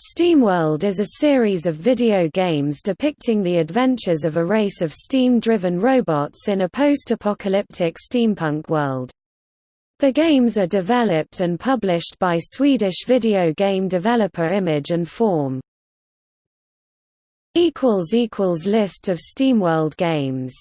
SteamWorld is a series of video games depicting the adventures of a race of steam-driven robots in a post-apocalyptic steampunk world. The games are developed and published by Swedish video game developer Image and Form. List of SteamWorld games